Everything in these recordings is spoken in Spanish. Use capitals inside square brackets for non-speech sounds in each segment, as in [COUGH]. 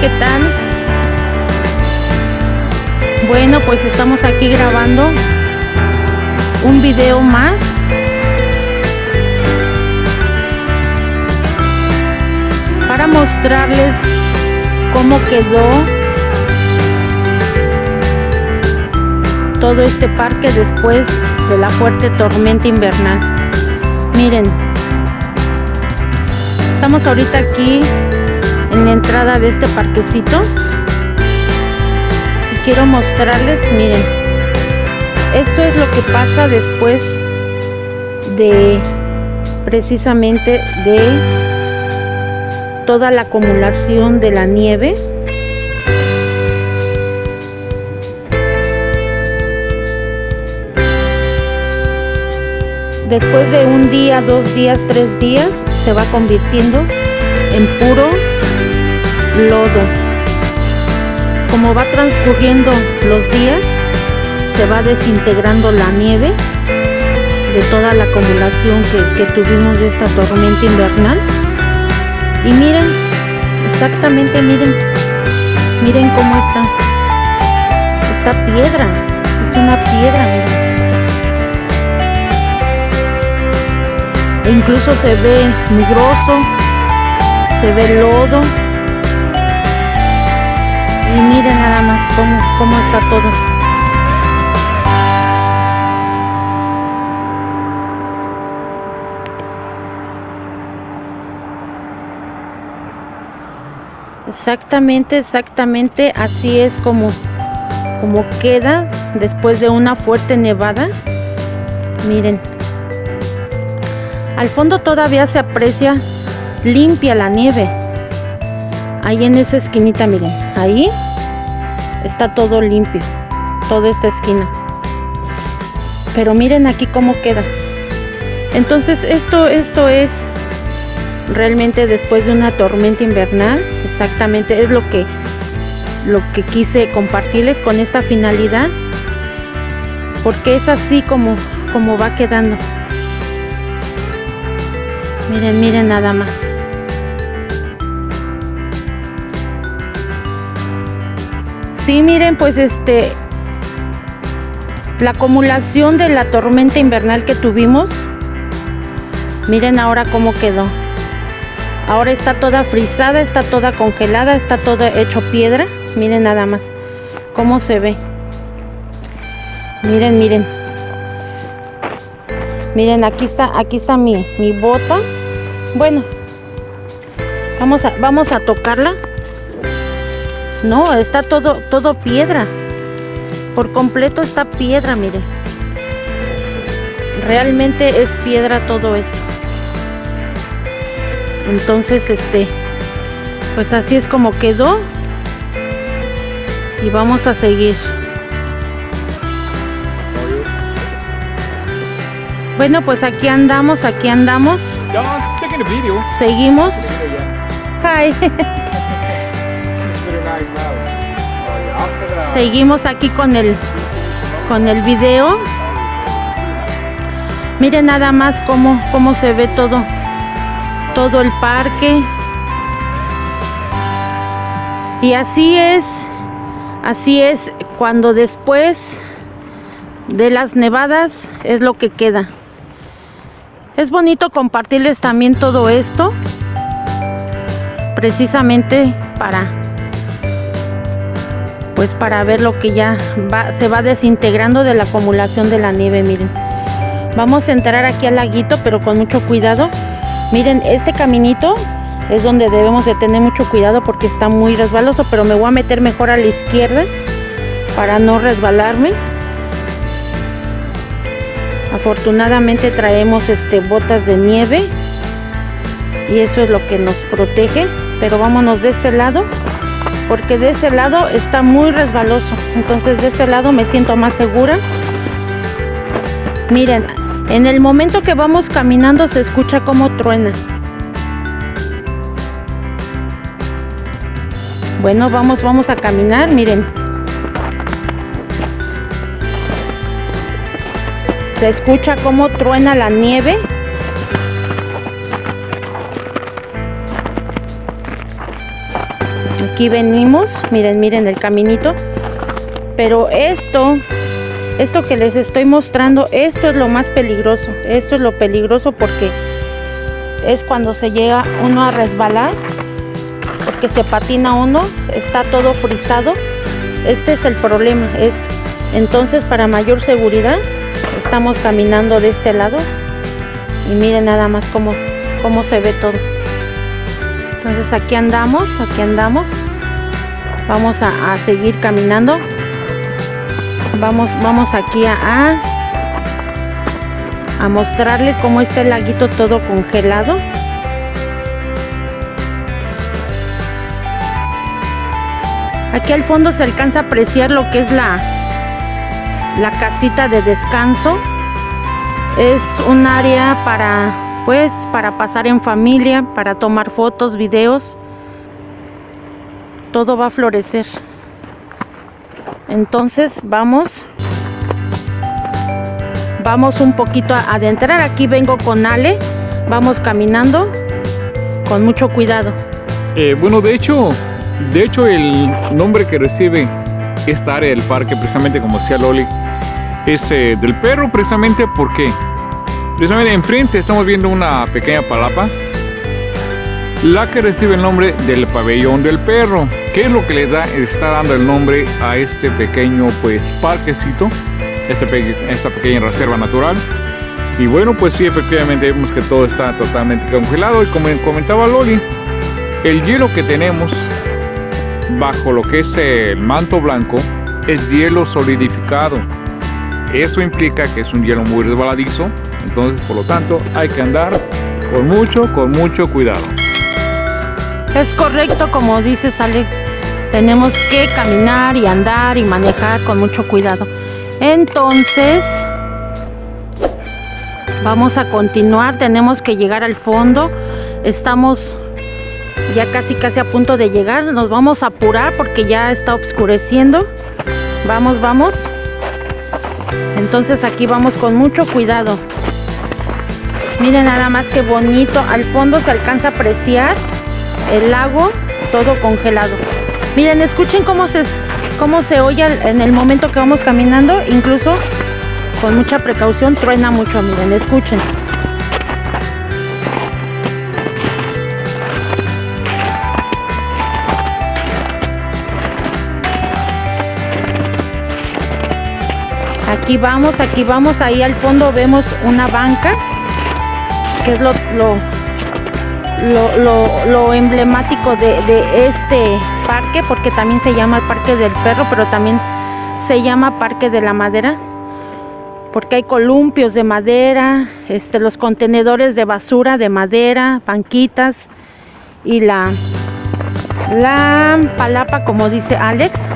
¿qué tal? Bueno, pues estamos aquí grabando un video más. Para mostrarles cómo quedó todo este parque después de la fuerte tormenta invernal. Miren, estamos ahorita aquí en la entrada de este parquecito. Y quiero mostrarles miren esto es lo que pasa después de precisamente de toda la acumulación de la nieve. Después de un día, dos días, tres días se va convirtiendo en puro lodo. Como va transcurriendo los días, se va desintegrando la nieve de toda la acumulación que, tuvimos de esta tormenta invernal. Y miren, exactamente miren, miren cómo está. Esta piedra, es una piedra, E incluso se ve migroso, se ve lodo y miren nada más cómo, cómo está todo. Exactamente exactamente así es como como queda después de una fuerte nevada. Miren. Al fondo todavía se aprecia limpia la nieve ahí en esa esquinita miren. Ahí está todo limpio toda esta esquina. Pero miren aquí cómo queda. Entonces esto esto es realmente después de una tormenta invernal. Exactamente es lo que lo que quise compartirles con esta finalidad porque es así como como va quedando. Miren miren nada más Sí, miren, pues este, la acumulación de la tormenta invernal que tuvimos, miren ahora cómo quedó. Ahora está toda frisada, está toda congelada, está todo hecho piedra. Miren nada más cómo se ve. Miren, miren. Miren, aquí está, aquí está mi, mi bota. Bueno, vamos a, vamos a tocarla. No, está todo, todo piedra. Por completo está piedra, mire. Realmente es piedra todo esto. Entonces, este, pues así es como quedó. Y vamos a seguir. Bueno, pues aquí andamos, aquí andamos. Seguimos. Hi. [LAUGHS] Seguimos aquí con el con el video. Miren nada más cómo, cómo se ve todo todo el parque. Y así es, así es cuando después de las nevadas es lo que queda. Es bonito compartirles también todo esto, precisamente para pues para ver lo que ya se va desintegrando de la acumulación de la nieve, miren. Vamos a entrar aquí al laguito, pero con mucho cuidado. Miren, este caminito es donde debemos de tener mucho cuidado porque está muy resbaloso, pero me voy a meter mejor a la izquierda para no resbalarme. Afortunadamente traemos este botas de nieve y eso es lo que nos protege, pero vámonos de este lado porque de ese lado está muy resbaloso. Entonces de este lado me siento más segura. Miren en el momento que vamos caminando se escucha como truena. Bueno vamos vamos a caminar miren. Se escucha como truena la nieve aquí venimos miren miren el caminito pero esto esto que les estoy mostrando esto es lo más peligroso esto es lo peligroso porque es cuando se llega uno a resbalar porque se patina uno está todo frisado este es el problema es entonces para mayor seguridad estamos caminando de este lado y miren nada más cómo, cómo se ve todo entonces aquí andamos aquí andamos. Vamos a, seguir caminando. Vamos vamos aquí a, a mostrarle cómo está el laguito todo congelado. Aquí al fondo se alcanza a apreciar lo que es la la casita de descanso. Es un área para pues para pasar en familia para tomar fotos videos. Todo va a florecer. Entonces vamos. Vamos un poquito a adentrar. Aquí vengo con Ale. Vamos caminando con mucho cuidado. Eh, bueno de hecho de hecho el nombre que recibe esta área del parque precisamente como decía Loli es eh, del perro precisamente porque precisamente enfrente estamos viendo una pequeña palapa la que recibe el nombre del pabellón del perro. Que es lo que le da está dando el nombre a este pequeño pues parquecito este esta pequeña reserva natural y bueno pues sí efectivamente vemos que todo está totalmente congelado y como comentaba Loli el hielo que tenemos bajo lo que es el manto blanco es hielo solidificado. Eso implica que es un hielo muy resbaladizo, entonces por lo tanto hay que andar con mucho, con mucho cuidado. Es correcto como dices Alex, tenemos que caminar y andar y manejar con mucho cuidado. Entonces, vamos a continuar, tenemos que llegar al fondo, estamos ya casi casi a punto de llegar, nos vamos a apurar porque ya está oscureciendo. Vamos, vamos entonces aquí vamos con mucho cuidado miren nada más que bonito al fondo se alcanza a apreciar el lago todo congelado. Miren escuchen cómo se cómo se oye en el momento que vamos caminando incluso con mucha precaución truena mucho miren escuchen. Aquí vamos aquí vamos ahí al fondo vemos una banca que es lo lo, emblemático de, de, este parque porque también se llama el parque del perro pero también se llama parque de la madera porque hay columpios de madera este los contenedores de basura de madera banquitas y la la palapa como dice Alex.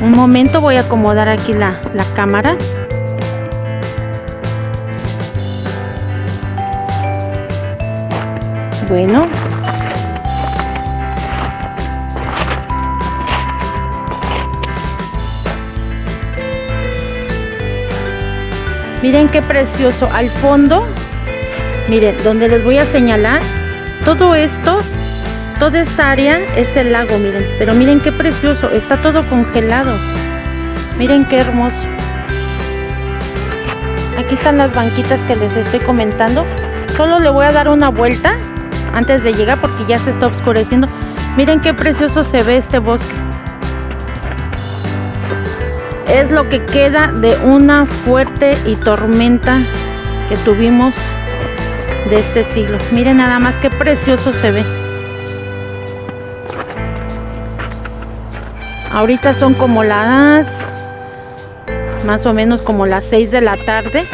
Un momento voy a acomodar aquí la, la cámara bueno miren qué precioso al fondo miren donde les voy a señalar todo esto Toda esta área es el lago, miren. Pero miren qué precioso. Está todo congelado. Miren qué hermoso. Aquí están las banquitas que les estoy comentando. Solo le voy a dar una vuelta antes de llegar porque ya se está oscureciendo. Miren qué precioso se ve este bosque. Es lo que queda de una fuerte y tormenta que tuvimos de este siglo. Miren nada más qué precioso se ve. Ahorita son como las más o menos como las 6 de la tarde.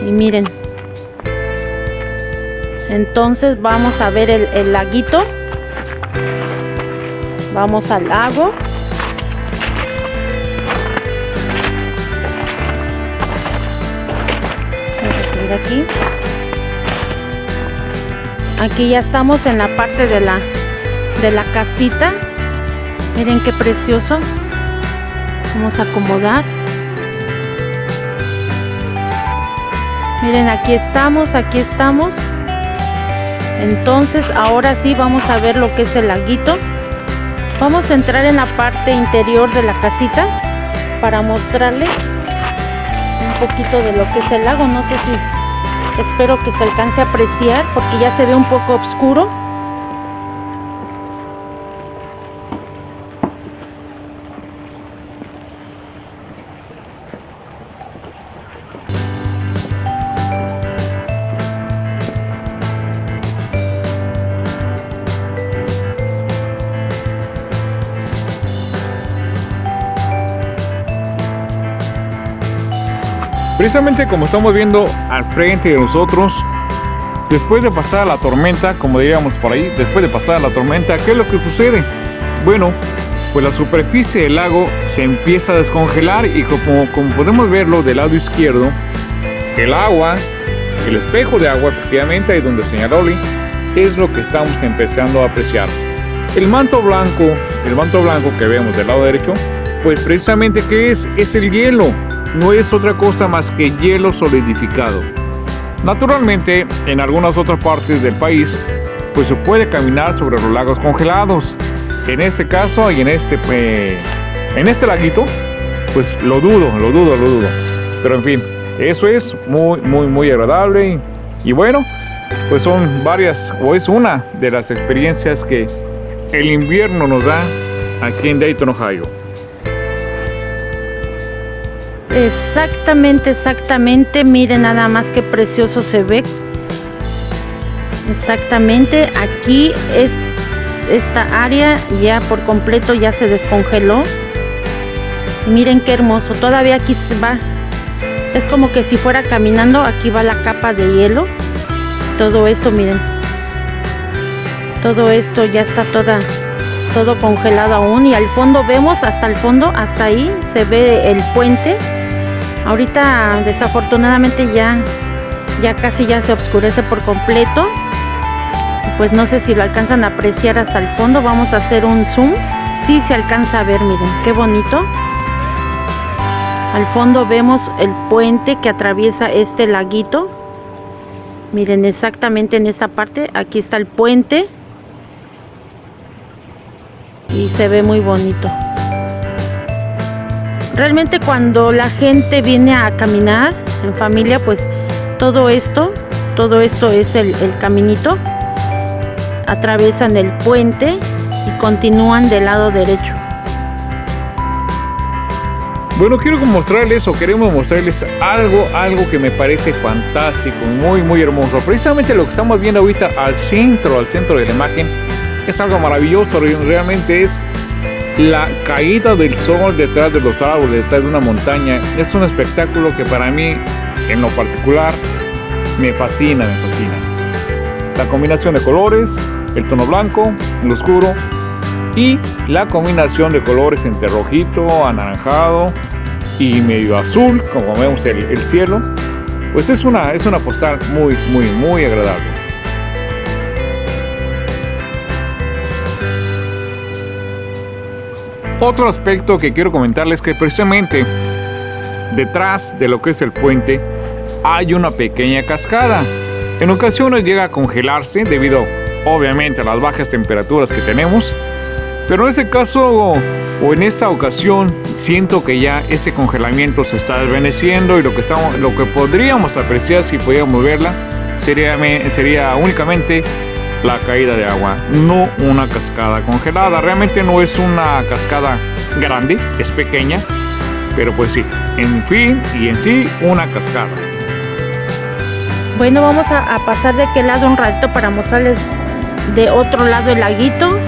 Y miren. Entonces vamos a ver el, laguito. Vamos al lago. Aquí. Aquí ya estamos en la parte de la de la casita Miren qué precioso. Vamos a acomodar. Miren, aquí estamos, aquí estamos. Entonces, ahora sí vamos a ver lo que es el laguito. Vamos a entrar en la parte interior de la casita para mostrarles un poquito de lo que es el lago. No sé si espero que se alcance a apreciar porque ya se ve un poco oscuro. Precisamente como estamos viendo al frente de nosotros, después de pasar la tormenta, como diríamos por ahí, después de pasar la tormenta, ¿qué es lo que sucede? Bueno, pues la superficie del lago se empieza a descongelar y como, podemos verlo del lado izquierdo, el agua, el espejo de agua efectivamente, ahí donde señaló Oli, es lo que estamos empezando a apreciar. El manto blanco, el manto blanco que vemos del lado derecho, pues precisamente ¿qué es? Es el hielo no es otra cosa más que hielo solidificado. Naturalmente, en algunas otras partes del país, pues se puede caminar sobre los lagos congelados. En este caso y en este, eh, en este laguito, pues lo dudo, lo dudo, lo dudo. Pero en fin, eso es muy, muy, muy agradable. Y, y bueno, pues son varias, o es una de las experiencias que el invierno nos da aquí en Dayton, Ohio. Exactamente, exactamente. Miren nada más que precioso se ve. Exactamente. Aquí es esta área ya por completo ya se descongeló. Miren qué hermoso. Todavía aquí se va. Es como que si fuera caminando. Aquí va la capa de hielo. Todo esto, miren. Todo esto ya está toda todo congelado aún y al fondo vemos hasta el fondo hasta ahí se ve el puente Ahorita desafortunadamente ya, ya casi ya se oscurece por completo. Pues no sé si lo alcanzan a apreciar hasta el fondo. Vamos a hacer un zoom. Sí se alcanza a ver, miren, qué bonito. Al fondo vemos el puente que atraviesa este laguito. Miren exactamente en esta parte. Aquí está el puente. Y se ve muy bonito. Realmente cuando la gente viene a caminar en familia, pues todo esto, todo esto es el, caminito. Atraviesan el puente y continúan del lado derecho. Bueno, quiero mostrarles o queremos mostrarles algo, algo que me parece fantástico, muy, muy hermoso. Precisamente lo que estamos viendo ahorita al centro, al centro de la imagen, es algo maravilloso, realmente es la caída del sol detrás de los árboles, detrás de una montaña, es un espectáculo que para mí, en lo particular, me fascina, me fascina. La combinación de colores, el tono blanco, el oscuro y la combinación de colores entre rojito, anaranjado y medio azul, como vemos el, el cielo, pues es una, es una postal muy, muy, muy agradable. Otro aspecto que quiero comentarles es que precisamente detrás de lo que es el puente hay una pequeña cascada. En ocasiones llega a congelarse debido obviamente a las bajas temperaturas que tenemos, pero en este caso o en esta ocasión siento que ya ese congelamiento se está desvaneciendo y lo que, estamos, lo que podríamos apreciar si pudiéramos verla sería, sería únicamente la caída de agua, no una cascada congelada. Realmente no es una cascada grande, es pequeña, pero pues sí, en fin y en sí una cascada. Bueno, vamos a, pasar de aquel lado un rato para mostrarles de otro lado el laguito.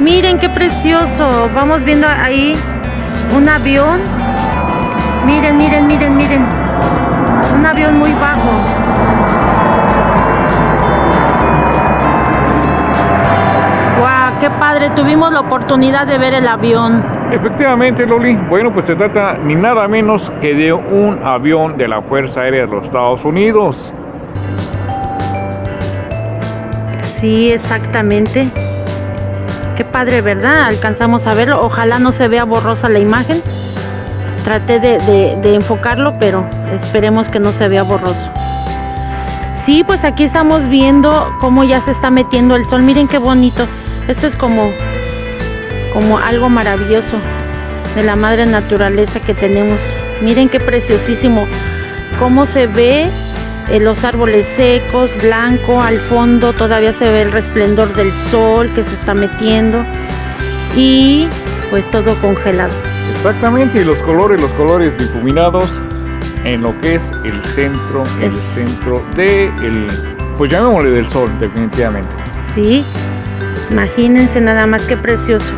Miren qué precioso. Vamos viendo ahí un avión. Miren, miren, miren, miren. Un avión muy bajo. Padre, tuvimos la oportunidad de ver el avión. Efectivamente, Loli. Bueno, pues se trata ni nada menos que de un avión de la Fuerza Aérea de los Estados Unidos. Sí, exactamente. Qué padre, ¿verdad? Alcanzamos a verlo. Ojalá no se vea borrosa la imagen. Traté de, de enfocarlo, pero esperemos que no se vea borroso. Sí, pues aquí estamos viendo cómo ya se está metiendo el sol. Miren qué bonito. Esto es como, como algo maravilloso de la madre naturaleza que tenemos. Miren qué preciosísimo cómo se ve eh, los árboles secos, blanco, al fondo todavía se ve el resplendor del sol que se está metiendo y pues todo congelado. Exactamente, y los colores, los colores difuminados en lo que es el centro, el centro de el, pues llamémosle del sol, definitivamente. Sí, imagínense nada más que precioso.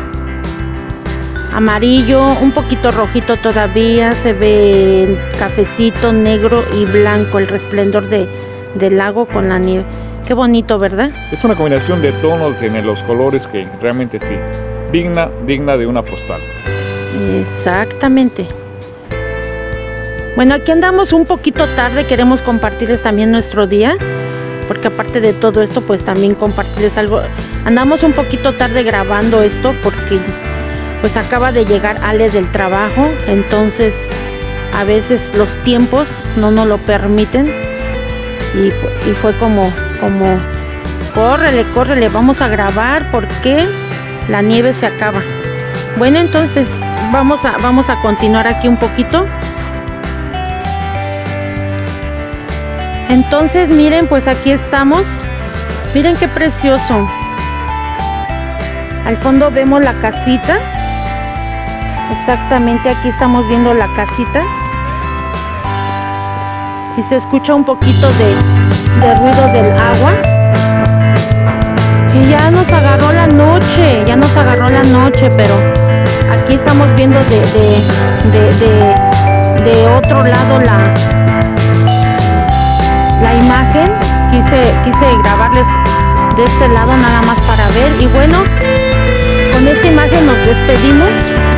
Amarillo, un poquito rojito todavía, se ve cafecito, negro y blanco, el resplendor de, del lago con la nieve. Qué bonito, ¿verdad? Es una combinación de tonos en los colores que realmente sí, digna, digna de una postal. Exactamente. Bueno, aquí andamos un poquito tarde, queremos compartirles también nuestro día, porque aparte de todo esto, pues también compartirles algo. Andamos un poquito tarde grabando esto porque pues acaba de llegar Ale del trabajo, entonces a veces los tiempos no nos lo permiten y, fue como, como, córrele, córrele, vamos a grabar porque la nieve se acaba. Bueno, entonces vamos a, vamos a continuar aquí un poquito. Entonces, miren, pues aquí estamos. Miren qué precioso. Al fondo vemos la casita. Exactamente, aquí estamos viendo la casita. Y se escucha un poquito de, ruido del agua. Y ya nos agarró la noche, ya nos agarró la noche, pero aquí estamos viendo de, otro lado la, imagen. Quise grabarles de este lado nada más para ver. Y bueno, con esta imagen nos despedimos.